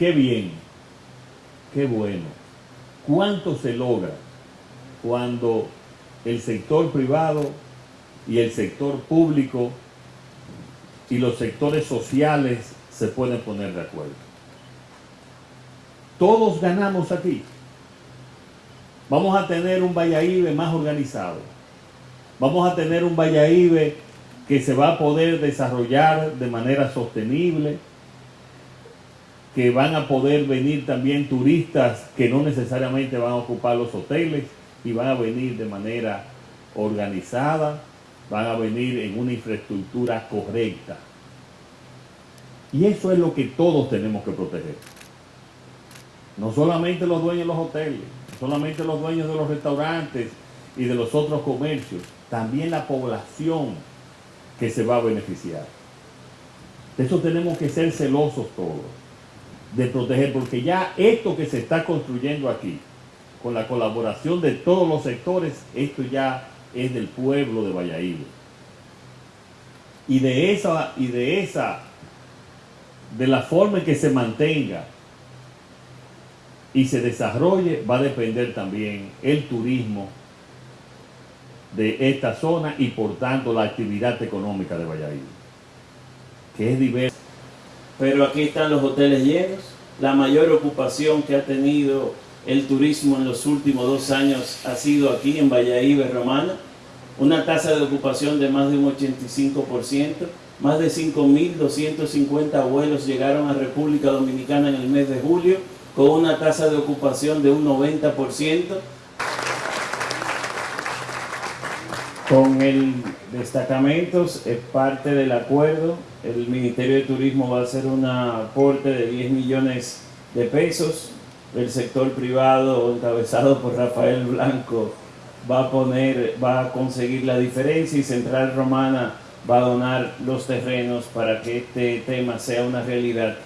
qué bien, qué bueno. ¿Cuánto se logra cuando el sector privado y el sector público y los sectores sociales se pueden poner de acuerdo? Todos ganamos aquí. Vamos a tener un Valladolid más organizado. Vamos a tener un Valladolid que se va a poder desarrollar de manera sostenible, que van a poder venir también turistas que no necesariamente van a ocupar los hoteles y van a venir de manera organizada, van a venir en una infraestructura correcta. Y eso es lo que todos tenemos que proteger. No solamente los dueños de los hoteles, no solamente los dueños de los restaurantes y de los otros comercios, también la población que se va a beneficiar. De eso tenemos que ser celosos todos, de proteger, porque ya esto que se está construyendo aquí, con la colaboración de todos los sectores, esto ya es del pueblo de Valladolid. Y de esa, y de esa, de la forma en que se mantenga y se desarrolle, va a depender también el turismo de esta zona y por tanto la actividad económica de Valladolid, que es diversa. Pero aquí están los hoteles llenos, la mayor ocupación que ha tenido el turismo en los últimos dos años ha sido aquí en Valladolid, Romana, una tasa de ocupación de más de un 85%, más de 5.250 vuelos llegaron a República Dominicana en el mes de julio, con una tasa de ocupación de un 90%, Con el destacamentos es parte del acuerdo. El Ministerio de Turismo va a hacer un aporte de 10 millones de pesos. El sector privado, encabezado por Rafael Blanco, va a, poner, va a conseguir la diferencia y Central Romana va a donar los terrenos para que este tema sea una realidad